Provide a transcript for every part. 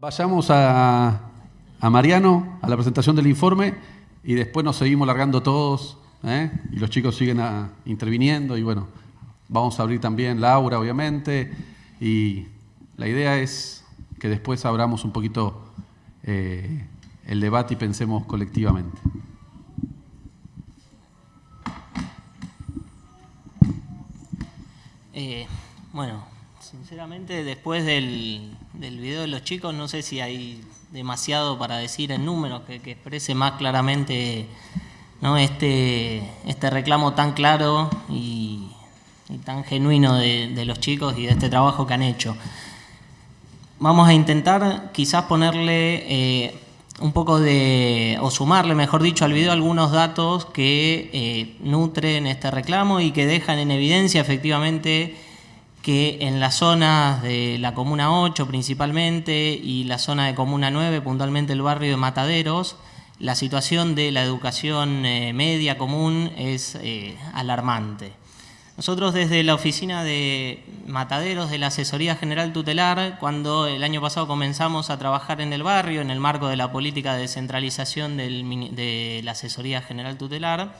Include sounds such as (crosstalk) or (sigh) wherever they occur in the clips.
Vayamos a, Mariano, a la presentación del informe, y después nos seguimos largando todos, ¿eh? y los chicos siguen interviniendo, y bueno, vamos a abrir también Laura, obviamente, y la idea es que después abramos un poquito eh, el debate y pensemos colectivamente. Eh, bueno, sinceramente después del, video de los chicos no sé si hay demasiado para decir en números que, exprese más claramente ¿no? este, este reclamo tan claro y, tan genuino de, los chicos y de este trabajo que han hecho. Vamos a intentar quizás ponerle eh, un poco de, o sumarle, mejor dicho, al video algunos datos que eh, nutren este reclamo y que dejan en evidencia efectivamente que en las zonas de la Comuna 8 principalmente y la zona de Comuna 9, puntualmente el barrio de Mataderos, la situación de la educación eh, media común es eh, alarmante. Nosotros desde la oficina de Mataderos de la Asesoría General Tutelar, cuando el año pasado comenzamos a trabajar en el barrio en el marco de la política de descentralización de la Asesoría General Tutelar,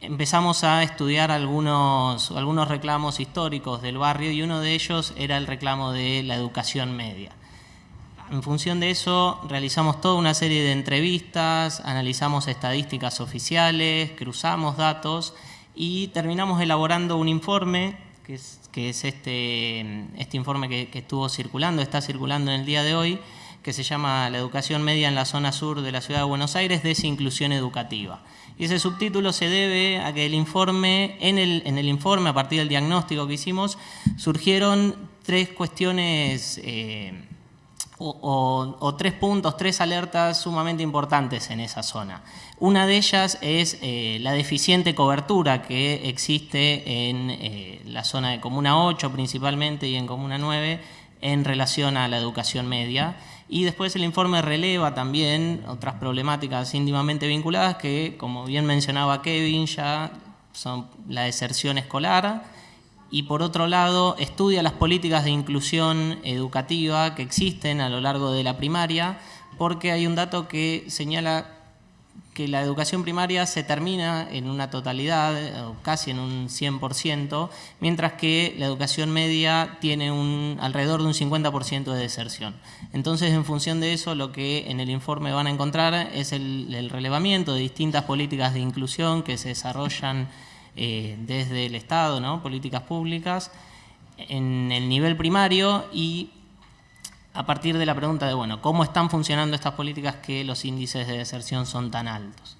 empezamos a estudiar algunos, algunos reclamos históricos del barrio y uno de ellos era el reclamo de la educación media. En función de eso realizamos toda una serie de entrevistas, analizamos estadísticas oficiales, cruzamos datos y terminamos elaborando un informe, que es, que es este, este informe que, estuvo circulando, está circulando en el día de hoy, que se llama La educación media en la zona sur de la ciudad de Buenos Aires, desinclusión educativa. Y ese subtítulo se debe a que el informe, en el, en el informe, a partir del diagnóstico que hicimos, surgieron tres cuestiones eh, o, tres puntos, tres alertas sumamente importantes en esa zona. Una de ellas es eh, la deficiente cobertura que existe en eh, la zona de Comuna 8 principalmente y en Comuna 9 en relación a la educación media. Y después el informe releva también otras problemáticas íntimamente vinculadas que, como bien mencionaba Kevin, ya son la deserción escolar, y por otro lado estudia las políticas de inclusión educativa que existen a lo largo de la primaria, porque hay un dato que señala que la educación primaria se termina en una totalidad, o casi en un 100%, mientras que la educación media tiene un, alrededor de un 50% de deserción. Entonces, en función de eso, lo que en el informe van a encontrar es el, el relevamiento de distintas políticas de inclusión que se desarrollan eh, desde el Estado, ¿no? políticas públicas, en el nivel primario y a partir de la pregunta de, bueno, ¿cómo están funcionando estas políticas que los índices de deserción son tan altos?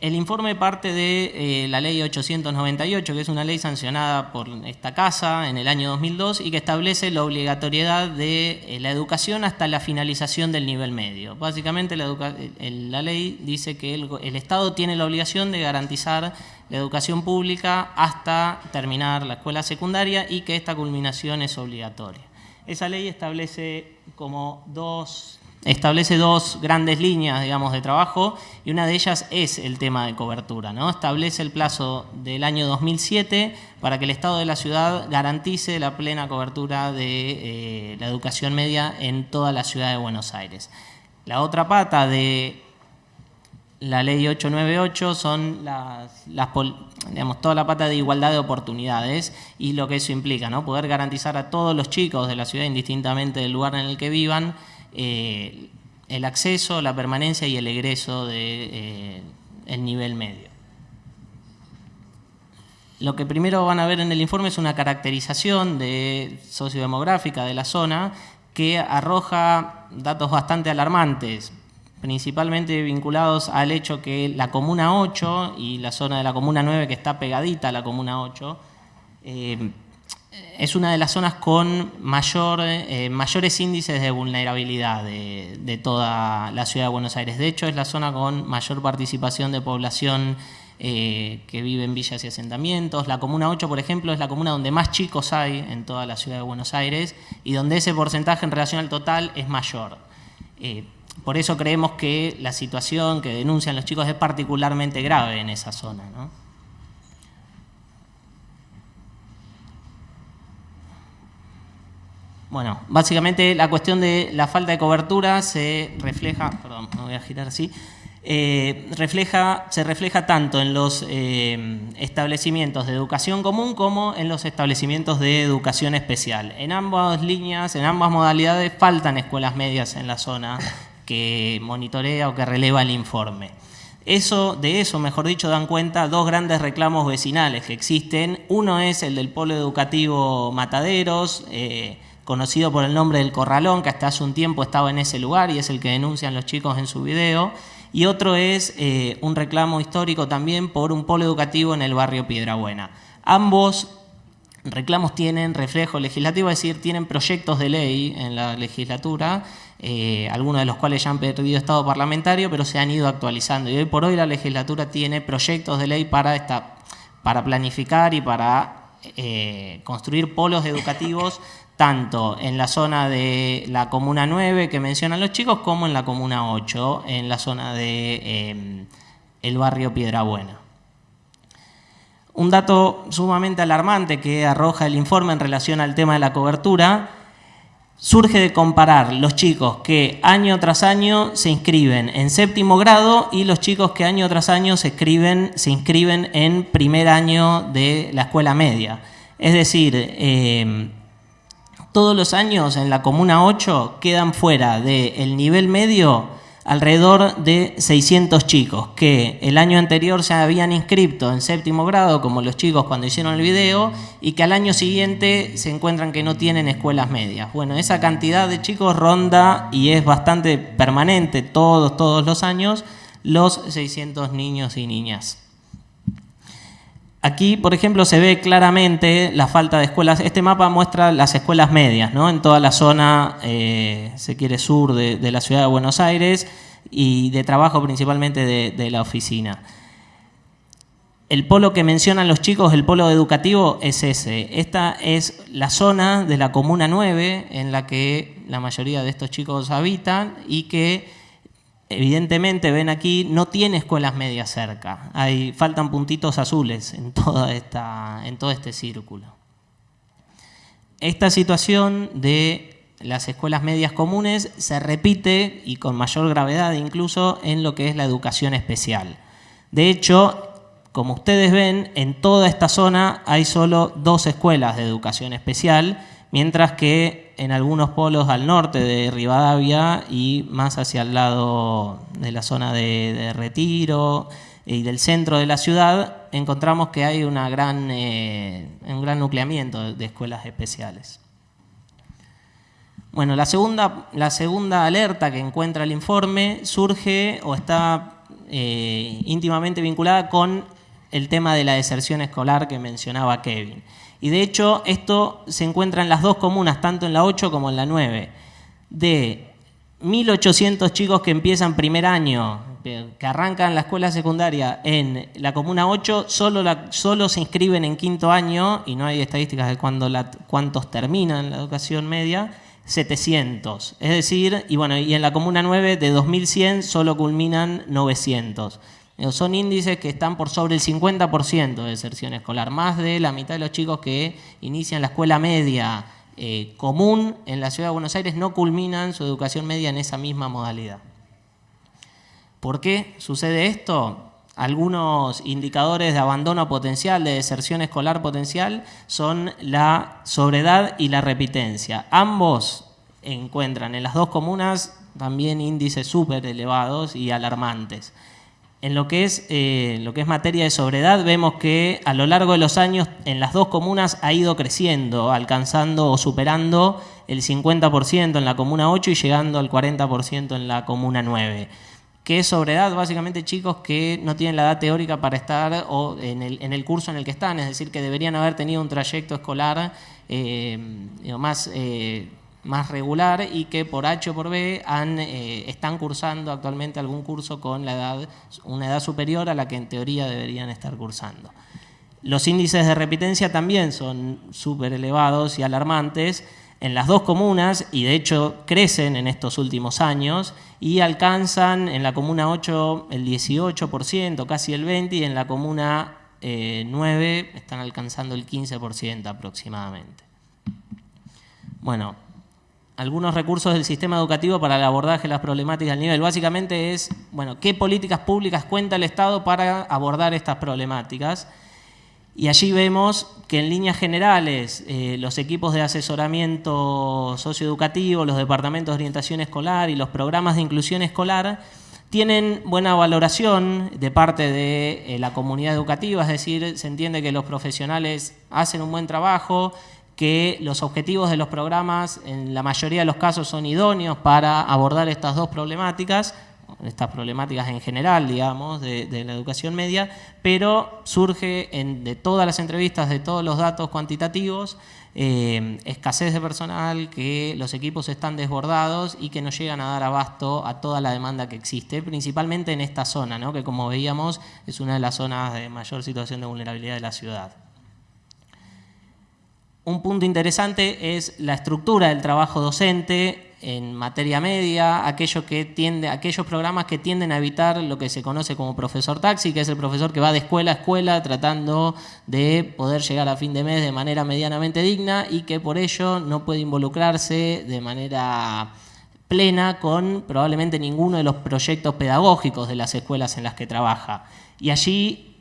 El informe parte de eh, la ley 898, que es una ley sancionada por esta casa en el año 2002 y que establece la obligatoriedad de eh, la educación hasta la finalización del nivel medio. Básicamente la, la ley dice que el, el, Estado tiene la obligación de garantizar la educación pública hasta terminar la escuela secundaria y que esta culminación es obligatoria. Esa ley establece como dos establece dos grandes líneas, digamos, de trabajo y una de ellas es el tema de cobertura, ¿no? Establece el plazo del año 2007 para que el Estado de la ciudad garantice la plena cobertura de eh, la educación media en toda la ciudad de Buenos Aires. La otra pata de la ley 898 son las, digamos, toda la pata de igualdad de oportunidades y lo que eso implica, ¿no? Poder garantizar a todos los chicos de la ciudad, indistintamente del lugar en el que vivan, eh, el acceso, la permanencia y el egreso del de, eh, nivel medio. Lo que primero van a ver en el informe es una caracterización de sociodemográfica de la zona que arroja datos bastante alarmantes, principalmente vinculados al hecho que la Comuna 8 y la zona de la Comuna 9 que está pegadita a la Comuna 8, es una de las zonas con eh, mayores índices de vulnerabilidad de, toda la ciudad de Buenos Aires. De hecho, es la zona con mayor participación de población eh, que vive en villas y asentamientos. La Comuna 8, por ejemplo, es la comuna donde más chicos hay en toda la ciudad de Buenos Aires y donde ese porcentaje en relación al total es mayor. Por eso creemos que la situación que denuncian los chicos es particularmente grave en esa zona. Bueno, básicamente la cuestión de la falta de cobertura se refleja, perdón, me voy a girar así, eh, refleja, se refleja tanto en los eh, establecimientos de educación común como en los establecimientos de educación especial. En ambas líneas, en ambas modalidades, faltan escuelas medias en la zona que monitorea o que releva el informe. Eso, de eso, mejor dicho, dan cuenta dos grandes reclamos vecinales que existen. Uno es el del polo educativo Mataderos, eh, conocido por el nombre del Corralón, que hasta hace un tiempo estaba en ese lugar y es el que denuncian los chicos en su video. Y otro es eh, un reclamo histórico también por un polo educativo en el barrio Piedrabuena. Ambos reclamos tienen reflejo legislativo, es decir, tienen proyectos de ley en la legislatura, eh, algunos de los cuales ya han perdido estado parlamentario, pero se han ido actualizando. Y hoy por hoy la legislatura tiene proyectos de ley para, esta, para planificar y para eh, construir polos educativos (coughs) tanto en la zona de la Comuna 9 que mencionan los chicos, como en la Comuna 8, en la zona de em, el barrio Piedrabuena. Un dato sumamente alarmante que arroja el informe en relación al tema de la cobertura surge de comparar los chicos que año tras año se inscriben en séptimo grado y los chicos que año tras año se, se inscriben en primer año de la escuela media. Es decir, em, todos los años en la Comuna 8 quedan fuera del nivel medio alrededor de 600 chicos que el año anterior se habían inscrito en séptimo grado, como los chicos cuando hicieron el video, y que al año siguiente se encuentran que no tienen escuelas medias. Bueno, esa cantidad de chicos ronda y es bastante permanente todos, todos los años los 600 niños y niñas. Aquí, por ejemplo, se ve claramente la falta de escuelas. Este mapa muestra las escuelas medias, ¿no? En toda la zona, eh, se quiere, sur de, la ciudad de Buenos Aires y de trabajo principalmente de, la oficina. El polo que mencionan los chicos, el polo educativo, es ese. Esta es la zona de la Comuna 9 en la que la mayoría de estos chicos habitan y que evidentemente ven aquí, no tiene escuelas medias cerca. Hay, faltan puntitos azules en, toda esta, en todo este círculo. Esta situación de las escuelas medias comunes se repite, y con mayor gravedad incluso, en lo que es la educación especial. De hecho, como ustedes ven, en toda esta zona hay solo dos escuelas de educación especial, mientras que en algunos polos al norte de Rivadavia y más hacia el lado de la zona de, Retiro y del centro de la ciudad, encontramos que hay una gran, eh, un gran nucleamiento de escuelas especiales. Bueno, la segunda, la segunda alerta que encuentra el informe surge o está eh, íntimamente vinculada con el tema de la deserción escolar que mencionaba Kevin. Y de hecho esto se encuentra en las dos comunas, tanto en la 8 como en la 9. De 1.800 chicos que empiezan primer año, que arrancan la escuela secundaria en la comuna 8, solo, solo se inscriben en quinto año, y no hay estadísticas de cuándo cuántos terminan la educación media, 700. Es decir, y bueno, y en la comuna 9 de 2100 solo culminan 900. Son índices que están por sobre el 50% de deserción escolar. Más de la mitad de los chicos que inician la escuela media eh, común en la ciudad de Buenos Aires no culminan su educación media en esa misma modalidad. ¿Por qué sucede esto? Algunos indicadores de abandono potencial, de deserción escolar potencial, son la sobredad y la repitencia. Ambos encuentran en las dos comunas también índices súper elevados y alarmantes. En lo que, es, eh, lo que es materia de sobredad, vemos que a lo largo de los años en las dos comunas ha ido creciendo, alcanzando o superando el 50% en la comuna 8 y llegando al 40% en la comuna 9. ¿Qué es sobredad? Básicamente chicos que no tienen la edad teórica para estar o en, el, curso en el que están, es decir, que deberían haber tenido un trayecto escolar eh, más... Eh, más regular y que por H o por B eh, están cursando actualmente algún curso con la edad, una edad superior a la que en teoría deberían estar cursando. Los índices de repitencia también son súper elevados y alarmantes en las dos comunas y de hecho crecen en estos últimos años y alcanzan en la comuna 8 el 18%, casi el 20% y en la comuna 9 eh, están alcanzando el 15% aproximadamente. Bueno, algunos recursos del sistema educativo para el abordaje de las problemáticas del nivel. Básicamente es, bueno, qué políticas públicas cuenta el Estado para abordar estas problemáticas. Y allí vemos que en líneas generales eh, los equipos de asesoramiento socioeducativo, los departamentos de orientación escolar y los programas de inclusión escolar tienen buena valoración de parte de eh, la comunidad educativa, es decir, se entiende que los profesionales hacen un buen trabajo, que los objetivos de los programas en la mayoría de los casos son idóneos para abordar estas dos problemáticas, estas problemáticas en general, digamos, de, la educación media, pero surge de todas las entrevistas, de todos los datos cuantitativos, eh, escasez de personal, que los equipos están desbordados y que no llegan a dar abasto a toda la demanda que existe, principalmente en esta zona, ¿no? que como veíamos es una de las zonas de mayor situación de vulnerabilidad de la ciudad un punto interesante es la estructura del trabajo docente en materia media, que tiende, aquellos programas que tienden a evitar lo que se conoce como profesor taxi, que es el profesor que va de escuela a escuela tratando de poder llegar a fin de mes de manera medianamente digna y que por ello no puede involucrarse de manera plena con probablemente ninguno de los proyectos pedagógicos de las escuelas en las que trabaja. Y allí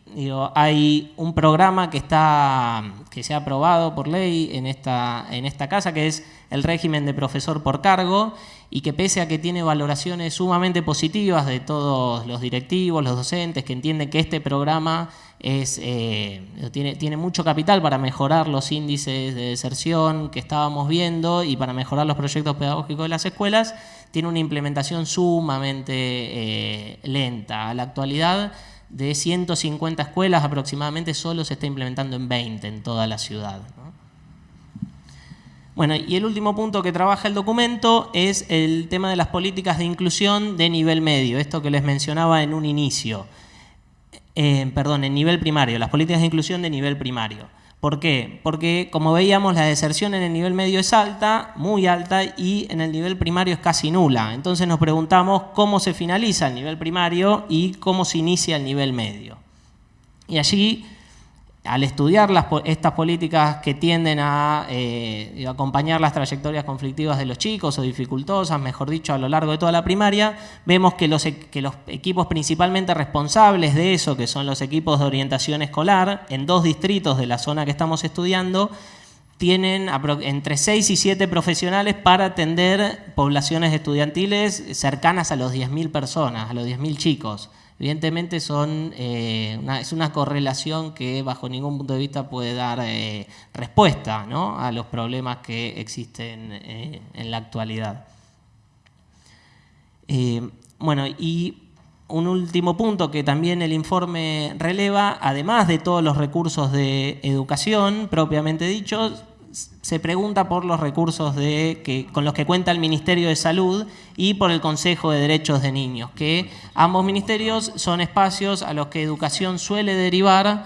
hay un programa que, está, que se ha aprobado por ley en esta, en esta casa, que es el régimen de profesor por cargo, y que pese a que tiene valoraciones sumamente positivas de todos los directivos, los docentes, que entienden que este programa es, eh, tiene, tiene mucho capital para mejorar los índices de deserción que estábamos viendo y para mejorar los proyectos pedagógicos de las escuelas, tiene una implementación sumamente eh, lenta. A la actualidad de 150 escuelas aproximadamente solo se está implementando en 20 en toda la ciudad. Bueno, y el último punto que trabaja el documento es el tema de las políticas de inclusión de nivel medio, esto que les mencionaba en un inicio. Eh, perdón, en nivel primario, las políticas de inclusión de nivel primario. ¿Por qué? Porque, como veíamos, la deserción en el nivel medio es alta, muy alta, y en el nivel primario es casi nula. Entonces nos preguntamos cómo se finaliza el nivel primario y cómo se inicia el nivel medio. Y allí al estudiar estas políticas que tienden a eh, acompañar las trayectorias conflictivas de los chicos o dificultosas, mejor dicho, a lo largo de toda la primaria, vemos que los, que los equipos principalmente responsables de eso, que son los equipos de orientación escolar, en dos distritos de la zona que estamos estudiando, tienen entre 6 y 7 profesionales para atender poblaciones estudiantiles cercanas a los 10.000 personas, a los 10.000 chicos. Evidentemente son, eh, es una correlación que bajo ningún punto de vista puede dar eh, respuesta a los problemas que existen eh, en la actualidad. bueno, y un último punto que también el informe releva, además de todos los recursos de educación propiamente dichos, se pregunta por los recursos de, con los que cuenta el Ministerio de Salud y por el Consejo de Derechos de Niños, que ambos ministerios son espacios a los que educación suele derivar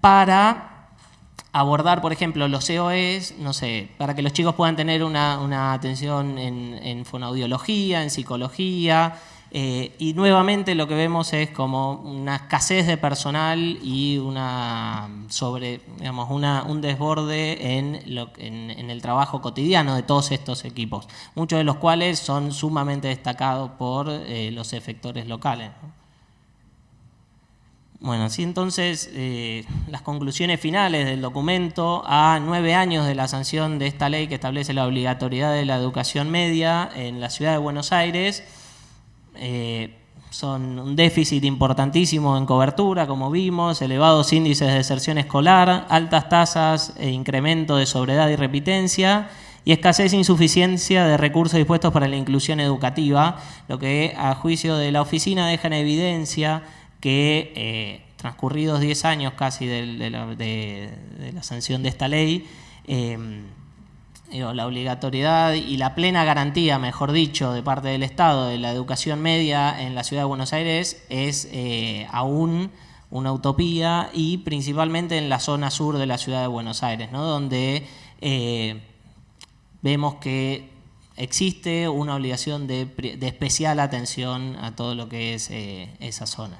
para abordar, por ejemplo, los COEs, no sé, para que los chicos puedan tener una, atención en, en fonaudiología, en psicología, eh, y nuevamente lo que vemos es como una escasez de personal y una sobre, digamos, un desborde en, en, el trabajo cotidiano de todos estos equipos, muchos de los cuales son sumamente destacados por eh, los efectores locales. Bueno, así entonces eh, las conclusiones finales del documento a nueve años de la sanción de esta ley que establece la obligatoriedad de la educación media en la ciudad de Buenos Aires, eh, son un déficit importantísimo en cobertura, como vimos, elevados índices de deserción escolar, altas tasas e incremento de sobriedad y repitencia y escasez e insuficiencia de recursos dispuestos para la inclusión educativa, lo que a juicio de la oficina deja en evidencia que eh, transcurridos 10 años casi de, la, sanción de esta ley, eh, la obligatoriedad y la plena garantía, mejor dicho, de parte del Estado de la educación media en la ciudad de Buenos Aires es eh, aún una utopía y principalmente en la zona sur de la ciudad de Buenos Aires, donde eh, vemos que existe una obligación de, especial atención a todo lo que es eh, esa zona.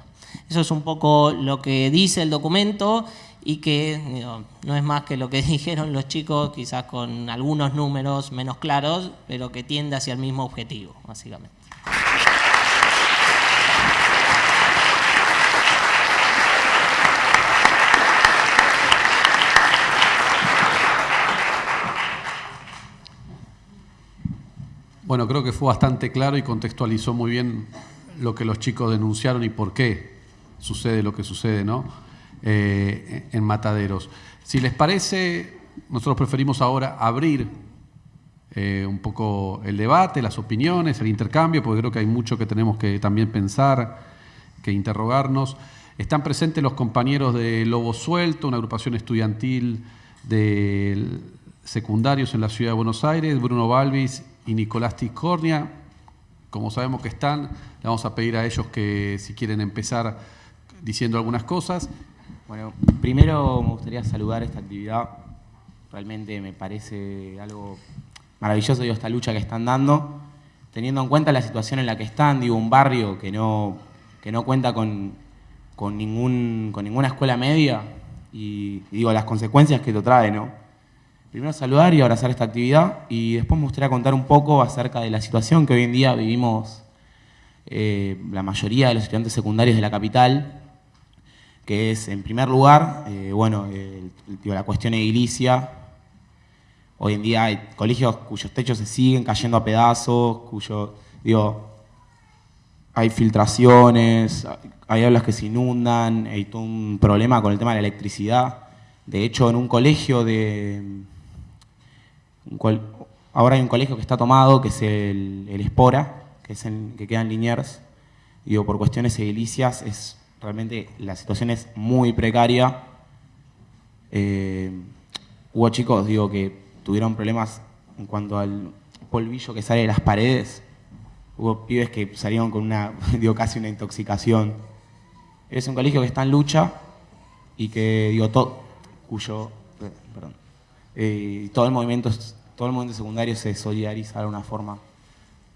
Eso es un poco lo que dice el documento y que no es más que lo que (laughs) dijeron los chicos, quizás con algunos números menos claros, pero que tiende hacia el mismo objetivo, básicamente. Bueno, creo que fue bastante claro y contextualizó muy bien lo que los chicos denunciaron y por qué sucede lo que sucede ¿no? Eh, en Mataderos. Si les parece, nosotros preferimos ahora abrir eh, un poco el debate, las opiniones, el intercambio, porque creo que hay mucho que tenemos que también pensar, que interrogarnos. Están presentes los compañeros de Lobo Suelto, una agrupación estudiantil de secundarios en la ciudad de Buenos Aires, Bruno Balvis y Nicolás Tiscornia. Como sabemos que están, le vamos a pedir a ellos que si quieren empezar diciendo algunas cosas. Bueno, primero me gustaría saludar esta actividad. Realmente me parece algo maravilloso digo, esta lucha que están dando, teniendo en cuenta la situación en la que están, digo, un barrio que no, que no cuenta con, con, ningún, con ninguna escuela media y, digo, las consecuencias que lo trae, ¿no? primero saludar y abrazar esta actividad y después me gustaría contar un poco acerca de la situación que hoy en día vivimos eh, la mayoría de los estudiantes secundarios de la capital, que es, en primer lugar, eh, bueno, la cuestión edilicia. Hoy en día hay colegios cuyos techos se siguen cayendo a pedazos, cuyo, digo, hay filtraciones, hay aulas que se inundan, hay un problema con el tema de la electricidad. De hecho, en un colegio de, ahora hay un colegio que está tomado, que es el, Espora, que, es que queda en Liniers. Digo, por cuestiones edilicias, es, realmente la situación es muy precaria. Eh, hubo chicos, digo, que tuvieron problemas en cuanto al polvillo que sale de las paredes. Hubo pibes que salieron con una, (laughs) digo, casi una intoxicación. Es un colegio que está en lucha y que, digo, todo, cuyo, eh, perdón, eh, todo el movimiento todo el movimiento secundario se solidariza de alguna forma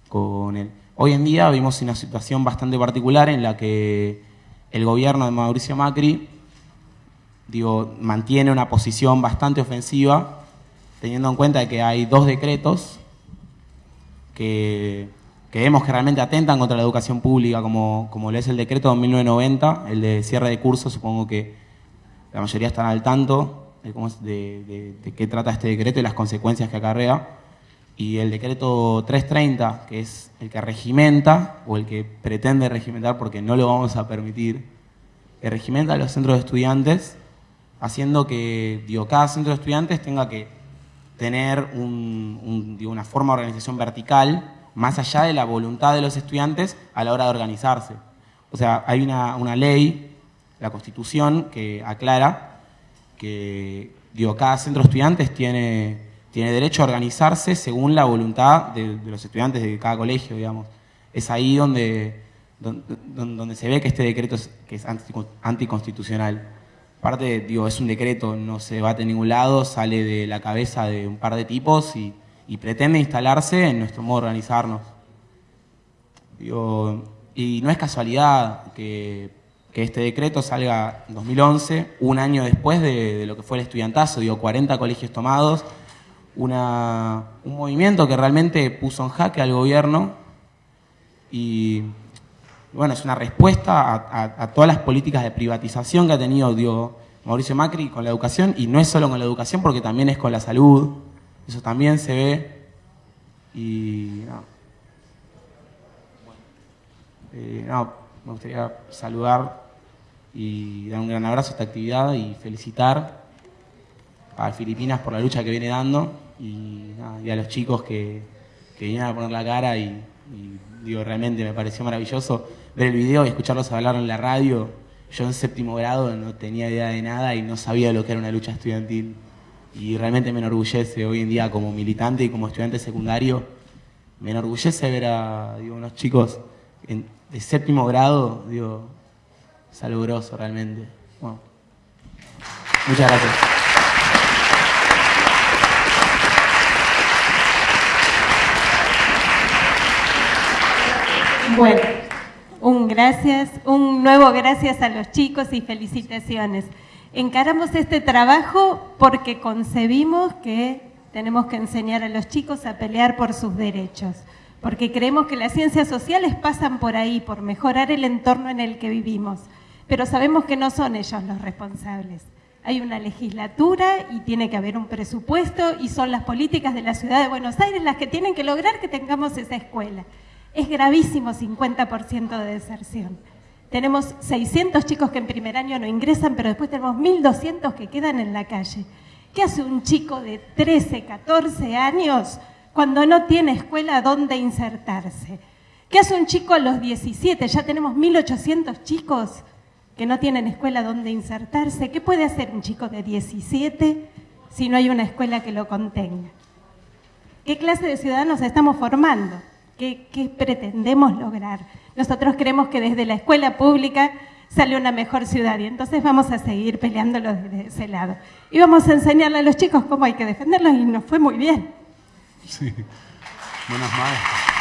con él. Hoy en día vimos una situación bastante particular en la que el gobierno de Mauricio Macri digo, mantiene una posición bastante ofensiva, teniendo en cuenta que hay dos decretos que, vemos que realmente atentan contra la educación pública, como, como lo es el decreto de 1990, el de cierre de cursos, supongo que la mayoría están al tanto, de, qué trata este decreto y las consecuencias que acarrea. Y el decreto 330, que es el que regimenta, o el que pretende regimentar, porque no lo vamos a permitir, que regimenta los centros de estudiantes, haciendo que digo, cada centro de estudiantes tenga que tener una forma de organización vertical, más allá de la voluntad de los estudiantes a la hora de organizarse. O sea, hay una, una ley, la Constitución, que aclara que digo, cada centro de estudiantes tiene, tiene derecho a organizarse según la voluntad de, los estudiantes de cada colegio, digamos. Es ahí donde, donde, se ve que este decreto es, que es anticonstitucional. Aparte, digo, es un decreto, no se debate en ningún lado, sale de la cabeza de un par de tipos y, pretende instalarse en nuestro modo de organizarnos. y no es casualidad que este decreto salga en 2011, un año después de, lo que fue el estudiantazo, digo, 40 colegios tomados, una, un movimiento que realmente puso en jaque al gobierno y bueno, es una respuesta a, todas las políticas de privatización que ha tenido digo, Mauricio Macri con la educación y no es solo con la educación porque también es con la salud, eso también se ve. Y eh, me gustaría saludar y dar un gran abrazo a esta actividad y felicitar a Filipinas por la lucha que viene dando y, a los chicos que, que, vienen a poner la cara y, digo, realmente me pareció maravilloso ver el video y escucharlos hablar en la radio. Yo en séptimo grado no tenía idea de nada y no sabía lo que era una lucha estudiantil y realmente me enorgullece hoy en día como militante y como estudiante secundario, me enorgullece ver a unos chicos de séptimo grado, digo, salubroso realmente. muchas gracias. Bueno, un gracias, un nuevo gracias a los chicos y felicitaciones. Encaramos este trabajo porque concebimos que tenemos que enseñar a los chicos a pelear por sus derechos, porque creemos que las ciencias sociales pasan por ahí, por mejorar el entorno en el que vivimos, pero sabemos que no son ellos los responsables. Hay una legislatura y tiene que haber un presupuesto y son las políticas de la ciudad de Buenos Aires las que tienen que lograr que tengamos esa escuela. Es gravísimo 50% de deserción. Tenemos 600 chicos que en primer año no ingresan, pero después tenemos 1.200 que quedan en la calle. ¿Qué hace un chico de 13, 14 años cuando no tiene escuela donde insertarse? ¿Qué hace un chico a los 17? Ya tenemos 1.800 chicos que no tienen escuela donde insertarse. ¿Qué puede hacer un chico de 17 si no hay una escuela que lo contenga? ¿Qué clase de ciudadanos estamos formando? ¿Qué, pretendemos lograr? Nosotros creemos que desde la escuela pública sale una mejor ciudad y entonces vamos a seguir peleándolo desde ese lado. Y vamos a enseñarle a los chicos cómo hay que defenderlos y nos fue muy bien. Sí. Buenas maestras.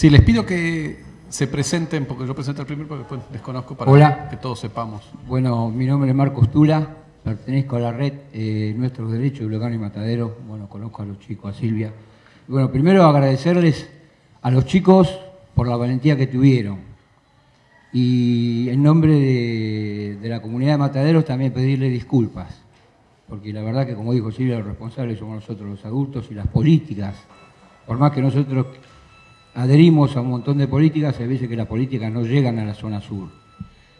Sí, les pido que se presenten, porque yo presento el primero, porque después desconozco para Hola. que todos sepamos. Bueno, mi nombre es Marcos Tula, pertenezco a la red eh, Nuestros Derechos de y Matadero. Bueno, conozco a los chicos, a Silvia. Y bueno, primero agradecerles a los chicos por la valentía que tuvieron. Y en nombre de, de la comunidad de Mataderos también pedirle disculpas. Porque la verdad que, como dijo Silvia, los responsables somos nosotros los adultos y las políticas. Por más que nosotros adherimos a un montón de políticas, hay veces que las políticas no llegan a la zona sur.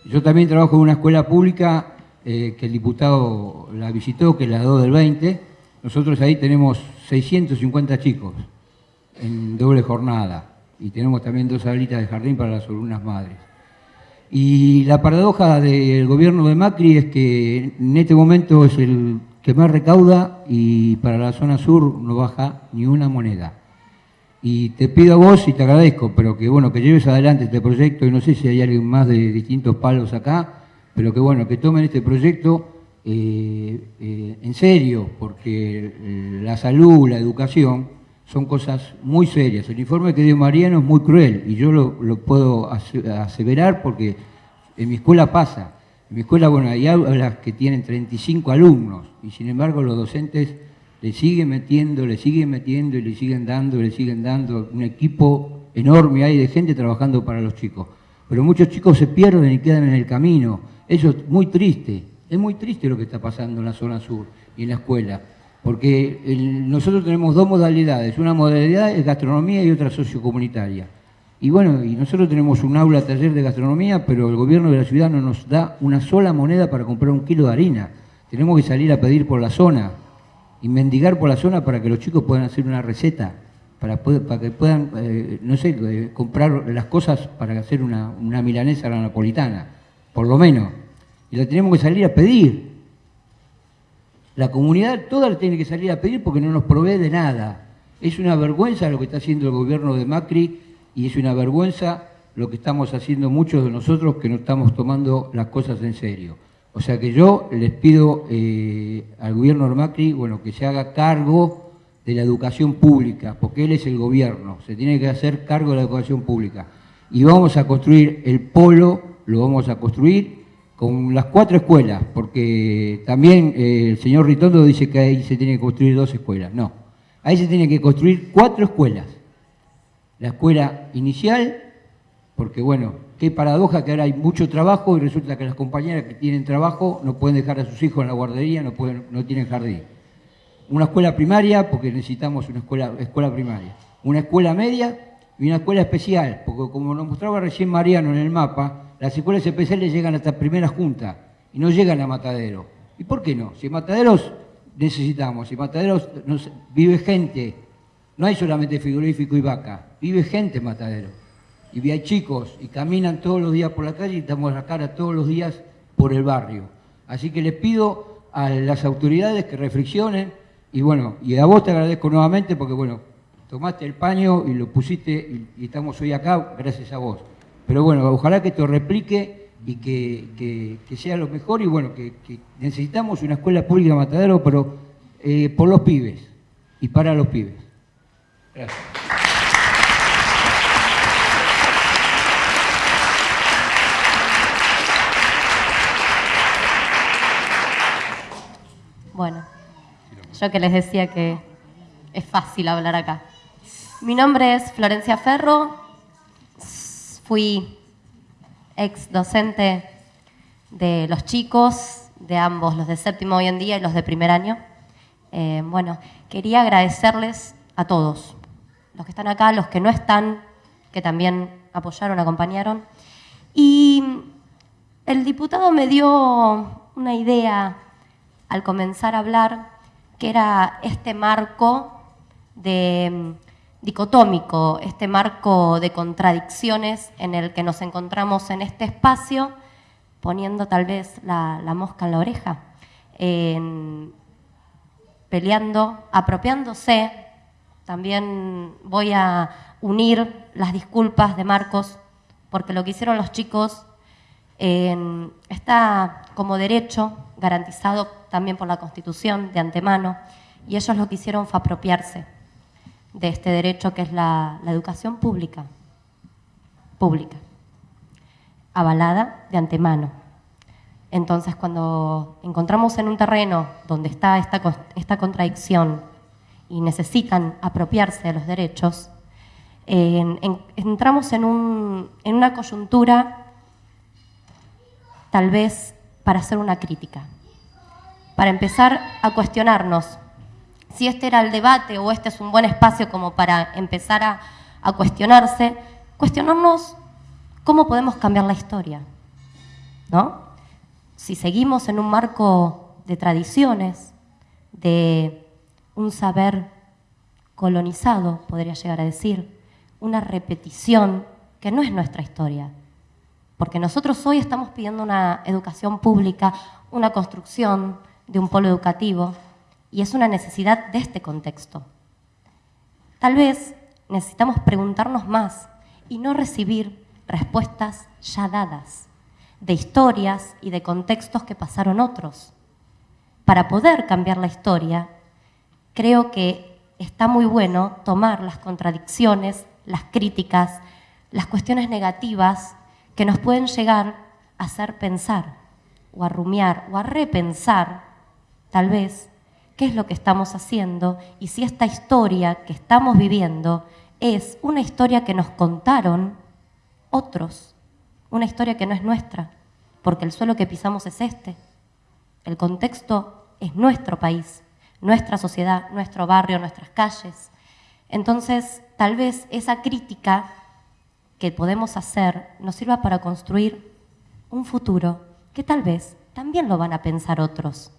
Yo también trabajo en una escuela pública eh, que el diputado la visitó, que es la 2 del 20. Nosotros ahí tenemos 650 chicos en doble jornada y tenemos también dos salitas de jardín para las alumnas madres. Y la paradoja del gobierno de Macri es que en este momento es el que más recauda y para la zona sur no baja ni una moneda. Y te pido a vos y te agradezco, pero que bueno, que lleves adelante este proyecto y no sé si hay alguien más de distintos palos acá, pero que bueno, que tomen este proyecto eh, eh, en serio, porque eh, la salud, la educación son cosas muy serias. El informe que dio Mariano es muy cruel y yo lo, lo puedo ase- aseverar porque en mi escuela pasa. En mi escuela, bueno, hay aulas que tienen 35 alumnos y sin embargo los docentes le siguen metiendo, le siguen metiendo y le siguen dando, le siguen dando. Un equipo enorme hay de gente trabajando para los chicos. Pero muchos chicos se pierden y quedan en el camino. Eso es muy triste. Es muy triste lo que está pasando en la zona sur y en la escuela. Porque nosotros tenemos dos modalidades. Una modalidad es gastronomía y otra sociocomunitaria. Y bueno, y nosotros tenemos un aula taller de gastronomía, pero el gobierno de la ciudad no nos da una sola moneda para comprar un kilo de harina. Tenemos que salir a pedir por la zona y mendigar por la zona para que los chicos puedan hacer una receta, para, para que puedan, eh, no sé, eh, comprar las cosas para hacer una, una milanesa a la napolitana, por lo menos. Y la tenemos que salir a pedir. La comunidad toda la tiene que salir a pedir porque no nos provee de nada. Es una vergüenza lo que está haciendo el gobierno de Macri y es una vergüenza lo que estamos haciendo muchos de nosotros que no estamos tomando las cosas en serio. O sea que yo les pido eh, al gobierno de Macri bueno, que se haga cargo de la educación pública, porque él es el gobierno, se tiene que hacer cargo de la educación pública. Y vamos a construir el polo, lo vamos a construir con las cuatro escuelas, porque también eh, el señor Ritondo dice que ahí se tiene que construir dos escuelas. No, ahí se tiene que construir cuatro escuelas. La escuela inicial, porque bueno, qué paradoja que ahora hay mucho trabajo y resulta que las compañeras que tienen trabajo no pueden dejar a sus hijos en la guardería, no, tienen jardín. Una escuela primaria, porque necesitamos una escuela, primaria. Una escuela media y una escuela especial, porque como nos mostraba recién Mariano en el mapa, las escuelas especiales llegan hasta primera junta y no llegan a Matadero. ¿Y por qué no? Si Mataderos necesitamos, si Mataderos vive gente, no hay solamente frigorífico y vaca, vive gente en Matadero. Y hay chicos y caminan todos los días por la calle y estamos la cara todos los días por el barrio. Así que les pido a las autoridades que reflexionen y bueno, y a vos te agradezco nuevamente porque bueno, tomaste el paño y lo pusiste y, estamos hoy acá gracias a vos. Pero bueno, ojalá que te replique y que, sea lo mejor y bueno, que, necesitamos una escuela pública Matadero, pero eh, por los pibes y para los pibes. Gracias. Bueno, yo que les decía que es fácil hablar acá. Mi nombre es Florencia Ferro, fui ex docente de los chicos, de ambos, los de séptimo hoy en día y los de primer año. Eh, bueno, quería agradecerles a todos, los que están acá, los que no están, que también apoyaron, acompañaron. Y el diputado me dio una idea al comenzar a hablar, que era este marco de dicotómico, este marco de contradicciones en el que nos encontramos en este espacio, poniendo tal vez la, mosca en la oreja, peleando, apropiándose. También voy a unir las disculpas de Marcos, porque lo que hicieron los chicos está como derecho garantizado también por la Constitución de antemano, y ellos lo que hicieron fue apropiarse de este derecho que es la, educación pública, pública, avalada de antemano. Entonces, cuando encontramos en un terreno donde está esta, contradicción y necesitan apropiarse de los derechos, entramos en, un, en una coyuntura tal vez para hacer una crítica, para empezar a cuestionarnos si este era el debate o este es un buen espacio como para empezar a, cuestionarse, cuestionarnos cómo podemos cambiar la historia, ¿no? Si seguimos en un marco de tradiciones, de un saber colonizado, podría llegar a decir, una repetición que no es nuestra historia. Porque nosotros hoy estamos pidiendo una educación pública, una construcción de un polo educativo, y es una necesidad de este contexto. Tal vez necesitamos preguntarnos más y no recibir respuestas ya dadas de historias y de contextos que pasaron otros. Para poder cambiar la historia, creo que está muy bueno tomar las contradicciones, las críticas, las cuestiones negativas que nos pueden llegar a hacer pensar o a rumiar o a repensar, tal vez, qué es lo que estamos haciendo y si esta historia que estamos viviendo es una historia que nos contaron otros, una historia que no es nuestra, porque el suelo que pisamos es este, el contexto es nuestro país, nuestra sociedad, nuestro barrio, nuestras calles. Entonces, tal vez esa crítica que podemos hacer nos sirva para construir un futuro que tal vez también lo van a pensar otros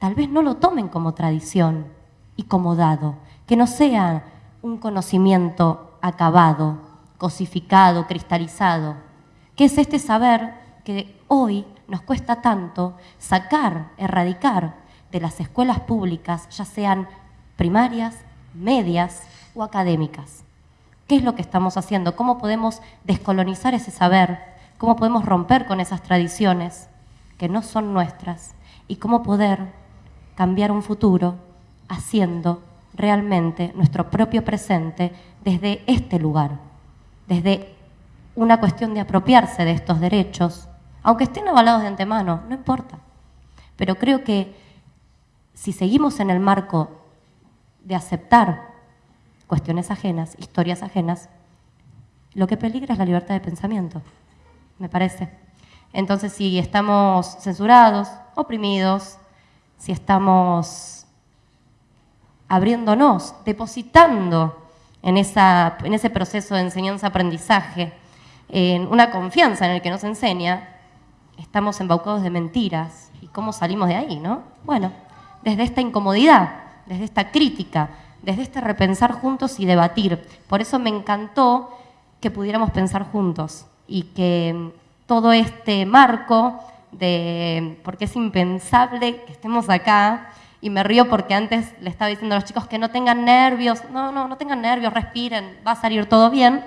tal vez no lo tomen como tradición y como dado, que no sea un conocimiento acabado, cosificado, cristalizado, que es este saber que hoy nos cuesta tanto sacar, erradicar de las escuelas públicas, ya sean primarias, medias o académicas. ¿Qué es lo que estamos haciendo? ¿Cómo podemos descolonizar ese saber? ¿Cómo podemos romper con esas tradiciones que no son nuestras? ¿Y cómo poder cambiar un futuro haciendo realmente nuestro propio presente desde este lugar, desde una cuestión de apropiarse de estos derechos, aunque estén avalados de antemano, no importa. Pero creo que si seguimos en el marco de aceptar cuestiones ajenas, historias ajenas, lo que peligra es la libertad de pensamiento, me parece. Entonces, si estamos censurados, oprimidos, si estamos abriéndonos, depositando en, esa, en ese proceso de enseñanza-aprendizaje, en una confianza en el que nos enseña, estamos embaucados de mentiras. ¿Y cómo salimos de ahí, no? Bueno, desde esta incomodidad, desde esta crítica, desde este repensar juntos y debatir. Por eso me encantó que pudiéramos pensar juntos y que todo este marco de porque es impensable que estemos acá. Y me río porque antes le estaba diciendo a los chicos que no tengan nervios. No, no, no tengan nervios, respiren, va a salir todo bien.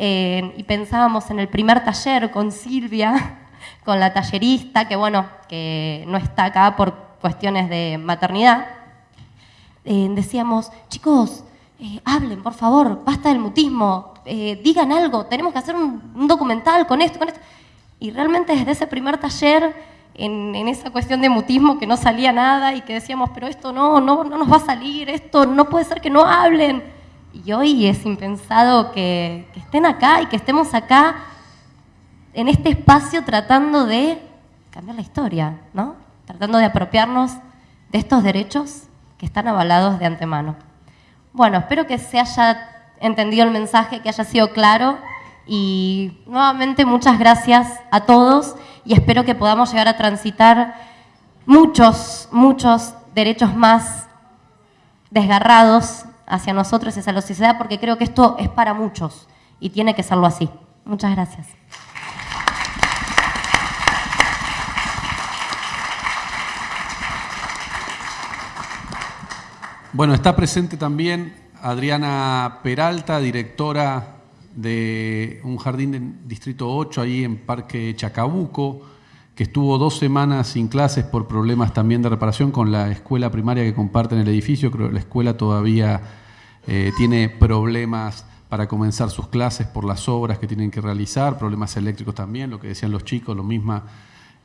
eh, y pensábamos en el primer taller con Silvia, (laughs) con la tallerista, que bueno, que no está acá por cuestiones de maternidad, eh, decíamos, chicos, eh, hablen, por favor, basta del mutismo, digan algo, tenemos que hacer un, documental con esto, con esto. Y realmente desde ese primer taller, en, en, esa cuestión de mutismo que no salía nada y que decíamos, pero esto no, no, no nos va a salir, esto no puede ser que no hablen y hoy es impensado que, estén acá y que estemos acá en este espacio tratando de cambiar la historia, ¿no? Tratando de apropiarnos de estos derechos que están avalados de antemano. Bueno, espero que se haya entendido el mensaje, que haya sido claro y nuevamente muchas gracias a todos y espero que podamos llegar a transitar muchos, muchos derechos más desgarrados hacia nosotros y hacia la sociedad, porque creo que esto es para muchos y tiene que serlo así. Muchas gracias. Bueno, está presente también Adriana Peralta, directora de un jardín del Distrito 8 ahí en Parque Chacabuco, que estuvo dos semanas sin clases por problemas también de reparación con la escuela primaria que comparten el edificio. Creo que la escuela todavía eh, tiene problemas para comenzar sus clases por las obras que tienen que realizar, problemas eléctricos también, lo que decían los chicos, lo misma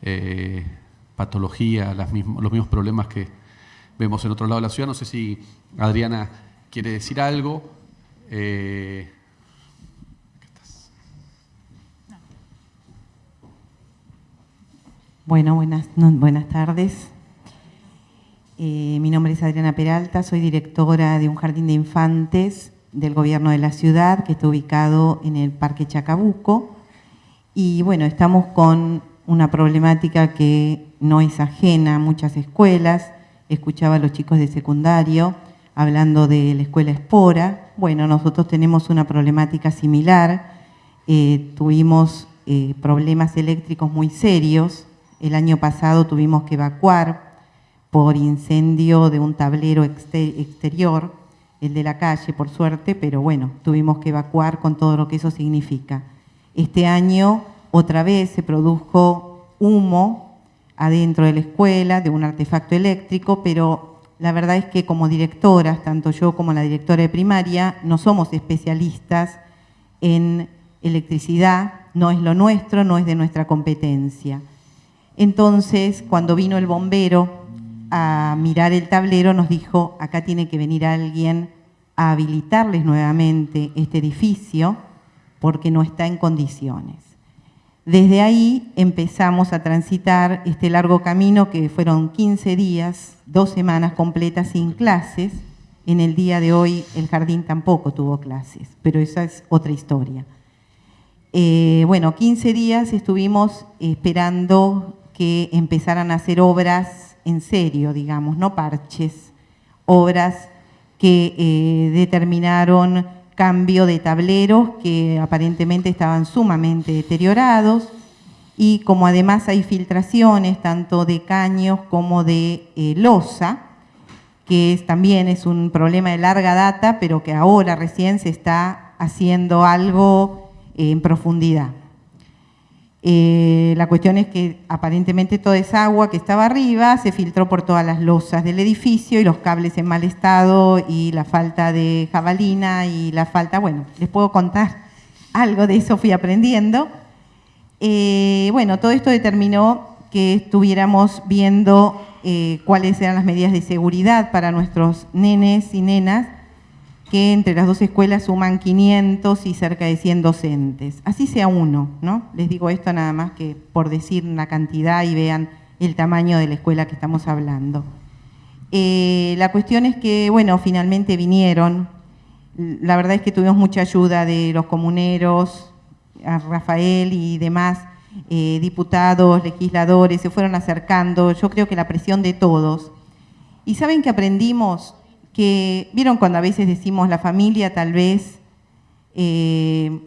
eh, patología, los mismos problemas que vemos en otro lado de la ciudad. No sé si Adriana quiere decir algo. Eh, bueno, buenas, buenas tardes. Eh, mi nombre es Adriana Peralta, soy directora de un jardín de infantes del gobierno de la ciudad que está ubicado en el Parque Chacabuco. Y bueno, estamos con una problemática que no es ajena a muchas escuelas. Escuchaba a los chicos de secundario hablando de la escuela Espora. Bueno, nosotros tenemos una problemática similar. Eh, tuvimos eh, problemas eléctricos muy serios. El año pasado tuvimos que evacuar por incendio de un tablero exterior, el de la calle, por suerte, pero bueno, tuvimos que evacuar con todo lo que eso significa. Este año otra vez se produjo humo adentro de la escuela de un artefacto eléctrico, pero la verdad es que como directoras, tanto yo como la directora de primaria, no somos especialistas en electricidad, no es lo nuestro, no es de nuestra competencia. Entonces, cuando vino el bombero a mirar el tablero nos dijo, acá tiene que venir alguien a habilitarles nuevamente este edificio porque no está en condiciones. Desde ahí empezamos a transitar este largo camino que fueron 15 días, dos semanas completas sin clases. En el día de hoy el jardín tampoco tuvo clases, pero esa es otra historia. Eh, bueno, 15 días estuvimos esperando que empezaran a hacer obras en serio, digamos, no parches, obras que eh, determinaron cambio de tableros que aparentemente estaban sumamente deteriorados y como además hay filtraciones tanto de caños como de eh, losa, que también es un problema de larga data, pero que ahora recién se está haciendo algo en profundidad. Eh, la cuestión es que aparentemente toda esa agua que estaba arriba se filtró por todas las losas del edificio y los cables en mal estado y la falta de jabalina y la falta, bueno, les puedo contar (laughs) algo de eso, fui aprendiendo. Eh, bueno, todo esto determinó que estuviéramos viendo eh, cuáles eran las medidas de seguridad para nuestros nenes y nenas que entre las dos escuelas suman 500 y cerca de 100 docentes. Así sea uno, ¿no? Les digo esto nada más que por decir una cantidad y vean el tamaño de la escuela que estamos hablando. Eh, la cuestión es que, bueno, finalmente vinieron. La verdad es que tuvimos mucha ayuda de los comuneros, a Rafael y demás, eh, diputados, legisladores, se fueron acercando. Yo creo que la presión de todos. Y saben que aprendimos que, vieron cuando a veces decimos la familia, tal vez, eh,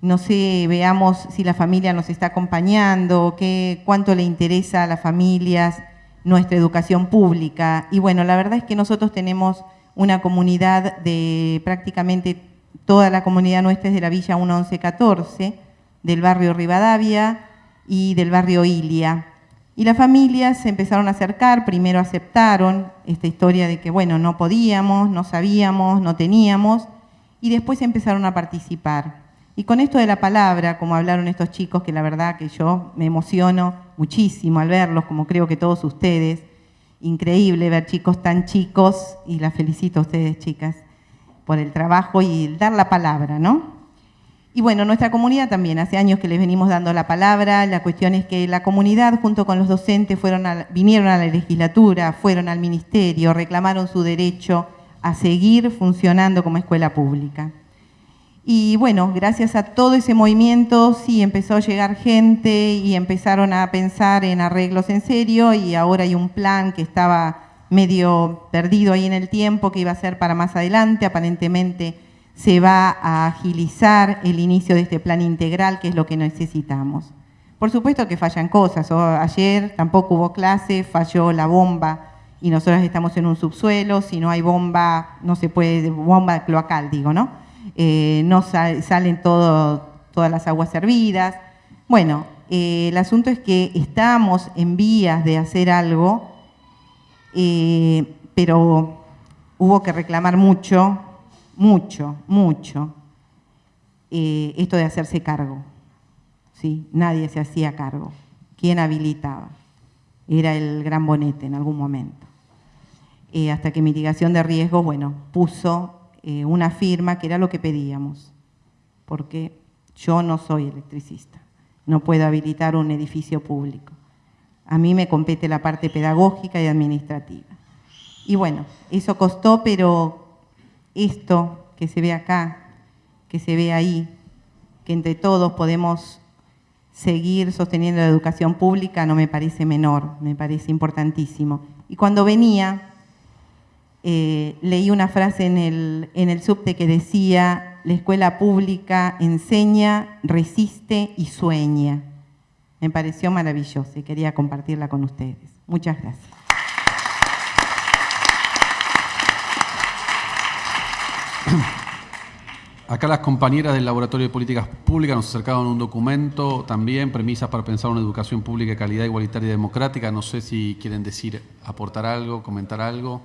no sé, veamos si la familia nos está acompañando, qué, cuánto le interesa a las familias nuestra educación pública. Y bueno, la verdad es que nosotros tenemos una comunidad de prácticamente toda la comunidad nuestra es de la Villa 1114, del barrio Rivadavia y del barrio Ilia. Y las familias se empezaron a acercar, primero aceptaron esta historia de que, bueno, no podíamos, no sabíamos, no teníamos, y después empezaron a participar. Y con esto de la palabra, como hablaron estos chicos, que la verdad que yo me emociono muchísimo al verlos, como creo que todos ustedes, increíble ver chicos tan chicos, y las felicito a ustedes, chicas, por el trabajo y dar la palabra, ¿no? Y bueno, nuestra comunidad también, hace años que les venimos dando la palabra, la cuestión es que la comunidad junto con los docentes vinieron a la legislatura, fueron al ministerio, reclamaron su derecho a seguir funcionando como escuela pública. Y bueno, gracias a todo ese movimiento sí empezó a llegar gente y empezaron a pensar en arreglos en serio y ahora hay un plan que estaba medio perdido ahí en el tiempo que iba a ser para más adelante, aparentemente se va a agilizar el inicio de este plan integral, que es lo que necesitamos. Por supuesto que fallan cosas. ayer tampoco hubo clase, falló la bomba y nosotros estamos en un subsuelo. Si no hay bomba, no se puede, bomba cloacal, digo, ¿no? Eh, no salen todas las aguas servidas. Bueno, eh, el asunto es que estamos en vías de hacer algo, eh, pero hubo que reclamar mucho mucho, mucho, eh, esto de hacerse cargo. ¿sí? Nadie se hacía cargo. ¿Quién habilitaba? Era el gran bonete en algún momento. Eh, hasta que mitigación de riesgos, bueno, puso eh, una firma que era lo que pedíamos, porque yo no soy electricista, no puedo habilitar un edificio público. A mí me compete la parte pedagógica y administrativa. Y bueno, eso costó, pero esto que se ve acá, que se ve ahí, que entre todos podemos seguir sosteniendo la educación pública, no me parece menor, me parece importantísimo. Y cuando venía, eh, leí una frase en el, en el subte que decía, la escuela pública enseña, resiste y sueña. Me pareció maravilloso y quería compartirla con ustedes. Muchas gracias. Acá las compañeras del Laboratorio de Políticas Públicas nos acercaron un documento también, premisas para pensar una educación pública de calidad igualitaria y democrática. No sé si quieren decir, aportar algo, comentar algo.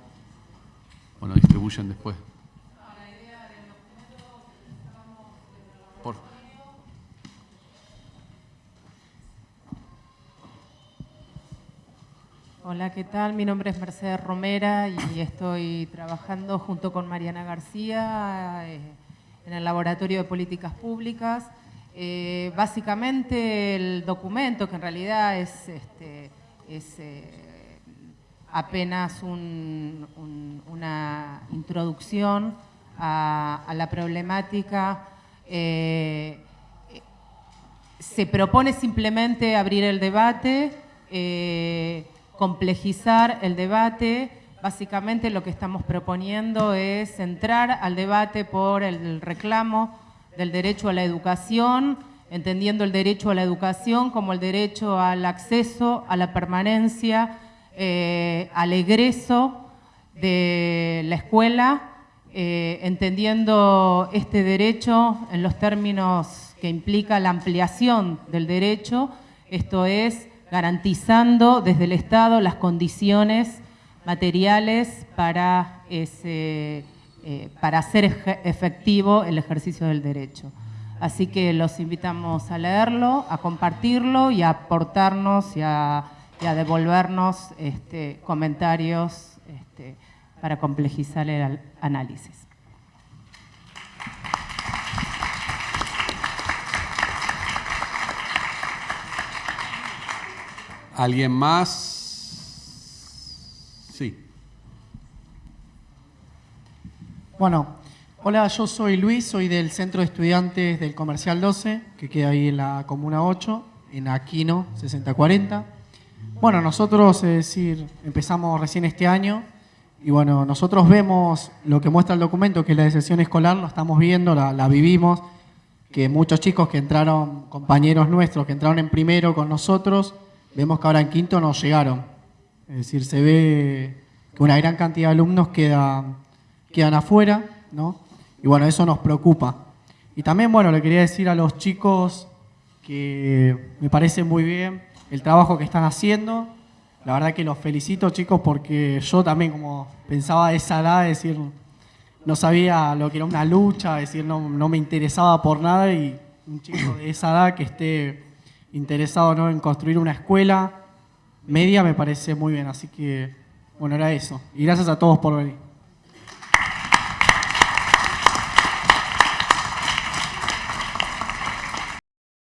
Bueno, distribuyen después. Hola, ¿qué tal? Mi nombre es Mercedes Romera y estoy trabajando junto con Mariana García eh, en el Laboratorio de Políticas Públicas. Eh, básicamente el documento, que en realidad es, este, eh, apenas una introducción a, la problemática, se propone simplemente abrir el debate, complejizar el debate. Básicamente lo que estamos proponiendo es entrar al debate por el reclamo del derecho a la educación, entendiendo el derecho a la educación como el derecho al acceso, a la permanencia, eh, al egreso de la escuela, eh, entendiendo este derecho en los términos que implica la ampliación del derecho, esto es garantizando desde el Estado las condiciones materiales para, eh, para hacer efectivo el ejercicio del derecho. Así que los invitamos a leerlo, a compartirlo y a aportarnos y a, devolvernos este, comentarios este, para complejizar el análisis. ¿Alguien más? Sí. Bueno, hola, yo soy Luis, soy del Centro de Estudiantes del Comercial 12, que queda ahí en la Comuna 8, en Aquino 6040. Bueno, nosotros, es decir, empezamos recién este año y bueno, nosotros vemos lo que muestra el documento, que es la decisión escolar, lo estamos viendo, la, la vivimos, que muchos chicos que entraron, compañeros nuestros, que entraron en primero con nosotros, vemos que ahora en quinto no llegaron. Es decir, se ve que una gran cantidad de alumnos quedan, quedan afuera, ¿no? y bueno, eso nos preocupa. Y también, bueno, le quería decir a los chicos que me parece muy bien el trabajo que están haciendo. La verdad que los felicito, chicos, porque yo también, como pensaba de esa edad, decir, no sabía lo que era una lucha, decir, no, no me interesaba por nada y un chico de esa edad que esté interesado ¿no? en construir una escuela media me parece muy bien. Así que, bueno, era eso. Y gracias a todos por venir.